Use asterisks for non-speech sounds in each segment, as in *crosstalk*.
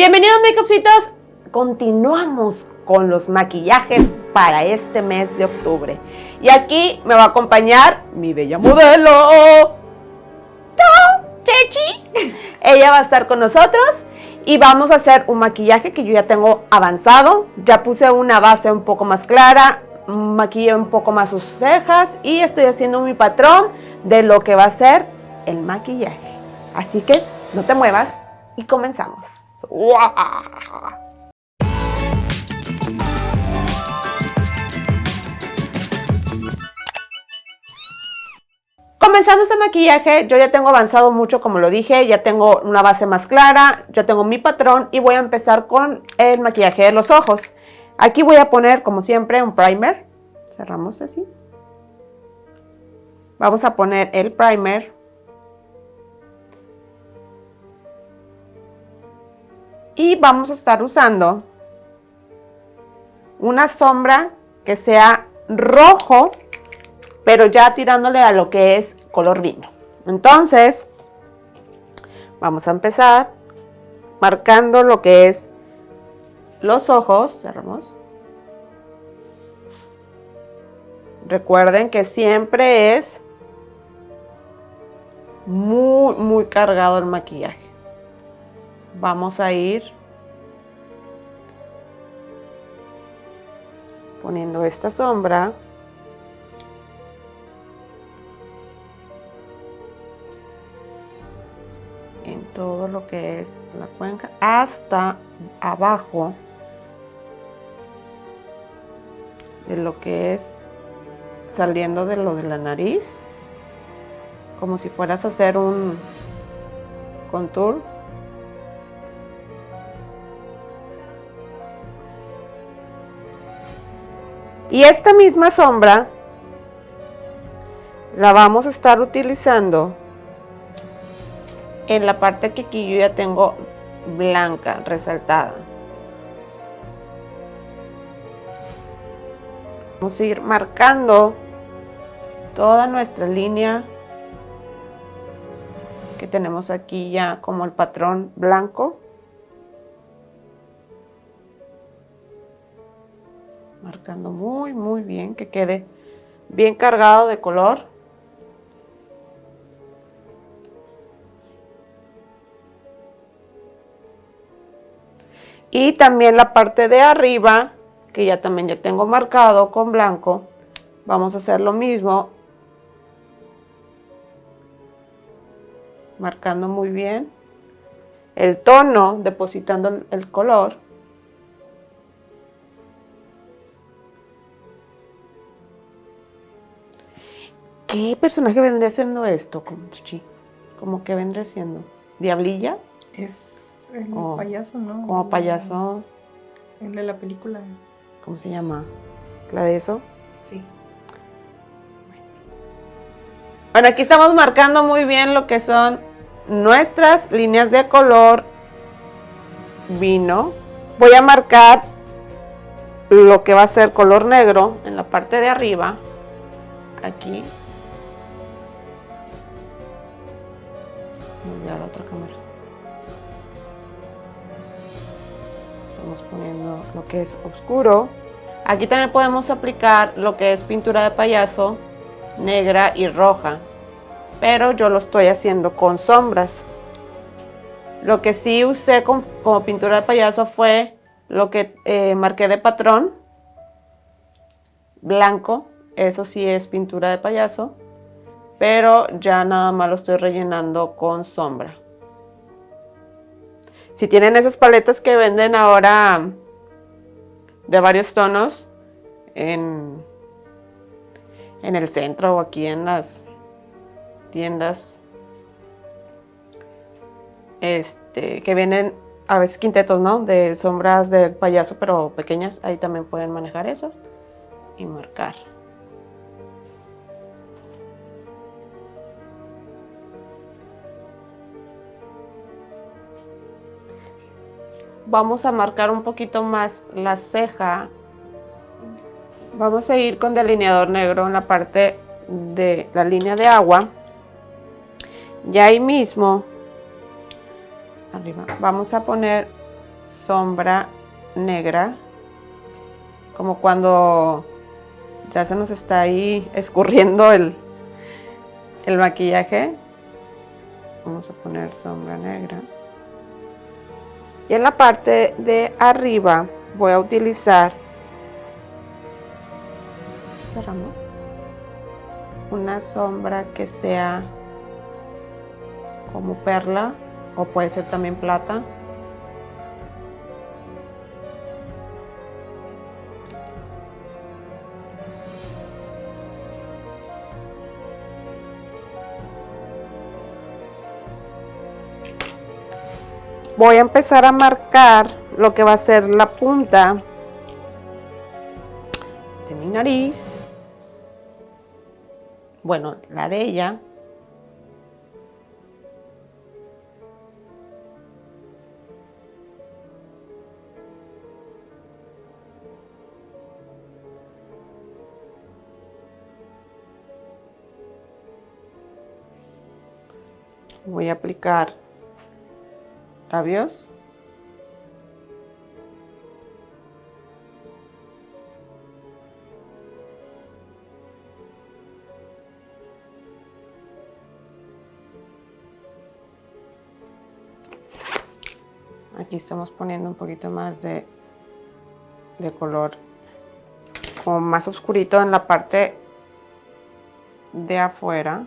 Bienvenidos makeupcitos, continuamos con los maquillajes para este mes de octubre. Y aquí me va a acompañar mi bella modelo, Chechi. Ella va a estar con nosotros y vamos a hacer un maquillaje que yo ya tengo avanzado. Ya puse una base un poco más clara, maquillé un poco más sus cejas y estoy haciendo mi patrón de lo que va a ser el maquillaje. Así que no te muevas y comenzamos. Comenzando este maquillaje, yo ya tengo avanzado mucho, como lo dije, ya tengo una base más clara, ya tengo mi patrón y voy a empezar con el maquillaje de los ojos. Aquí voy a poner, como siempre, un primer. Cerramos así. Vamos a poner el primer y vamos a estar usando una sombra que sea rojo, pero ya tirándole a lo que es color vino. Entonces, vamos a empezar marcando lo que es los ojos, cerramos. Recuerden que siempre es muy, muy cargado el maquillaje vamos a ir poniendo esta sombra. En todo lo que es la cuenca hasta abajo de lo que es saliendo de lo de la nariz como si fueras a hacer un contour Y esta misma sombra la vamos a estar utilizando en la parte que aquí yo ya tengo blanca, resaltada. Vamos a ir marcando toda nuestra línea que tenemos aquí ya como el patrón blanco. Muy muy bien que quede bien cargado de color. Y también la parte de arriba que ya también ya tengo marcado con blanco vamos a hacer lo mismo marcando muy bien el tono depositando el color ¿Qué personaje vendría siendo esto? Como que vendría siendo? ¿Diablilla? Es el payaso, ¿no? Como payaso. El de la película. ¿Cómo se llama? ¿La de eso? Sí. Bueno, aquí estamos marcando muy bien lo que son nuestras líneas de color vino. Voy a marcar lo que va a ser color negro en la parte de arriba. Aquí la otra cámara. Estamos poniendo lo que es oscuro. Aquí también podemos aplicar lo que es pintura de payaso negra y roja. Pero yo lo estoy haciendo con sombras. Lo que sí usé como pintura de payaso fue lo que eh, marqué de patrón. Blanco. Eso sí es pintura de payaso pero ya nada más lo estoy rellenando con sombra. Si tienen esas paletas que venden ahora de varios tonos en, en el centro o aquí en las tiendas este, que vienen a veces quintetos, ¿no? De sombras de payaso, pero pequeñas. Ahí también pueden manejar eso y marcar. Vamos a marcar un poquito más la ceja. Vamos a ir con delineador negro en la parte de la línea de agua. Y ahí mismo, arriba, vamos a poner sombra negra, como cuando ya se nos está ahí escurriendo el, el maquillaje. Vamos a poner sombra negra. Y en la parte de arriba voy a utilizar, cerramos, una sombra que sea como perla o puede ser también plata. Voy a empezar a marcar lo que va a ser la punta de mi nariz. Bueno, la de ella. Voy a aplicar labios. Aquí estamos poniendo un poquito más de, de color como más oscurito en la parte de afuera.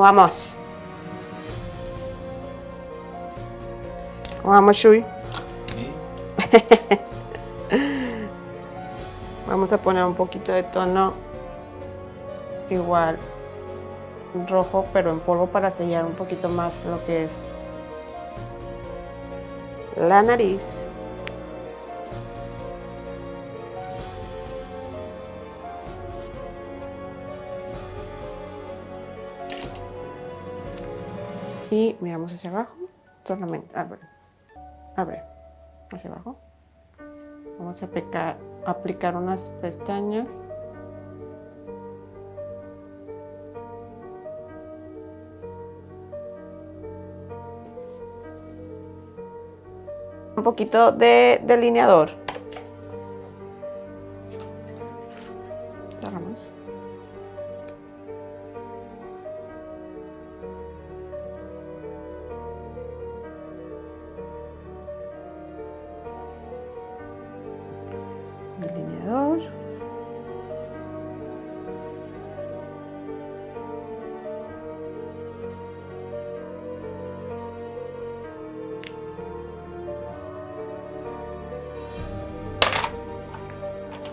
Vamos? ¿Cómo vamos, Shui? Vamos a poner un poquito de tono igual rojo, pero en polvo para sellar un poquito más lo que es la nariz. Y miramos hacia abajo, solamente, abre, abre, hacia abajo. Vamos a aplicar, aplicar unas pestañas. Un poquito de delineador.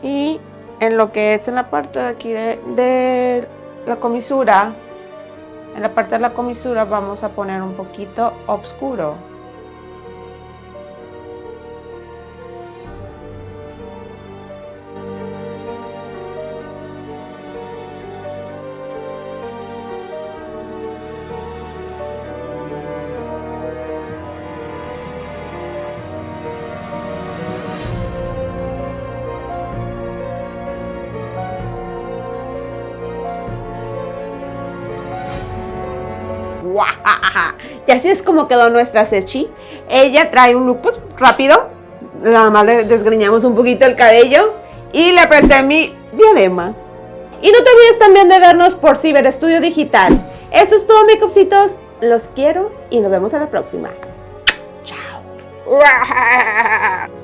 Y en lo que es en la parte de aquí de, de la comisura, en la parte de la comisura vamos a poner un poquito oscuro. Y así es como quedó nuestra Sechi. Ella trae un look pues, rápido. Nada más le desgreñamos un poquito el cabello y le presté mi diadema. Y no te olvides también de vernos por Ciber Estudio Digital. Eso es todo, mi copsitos. Los quiero y nos vemos a la próxima. Chao. *laughs*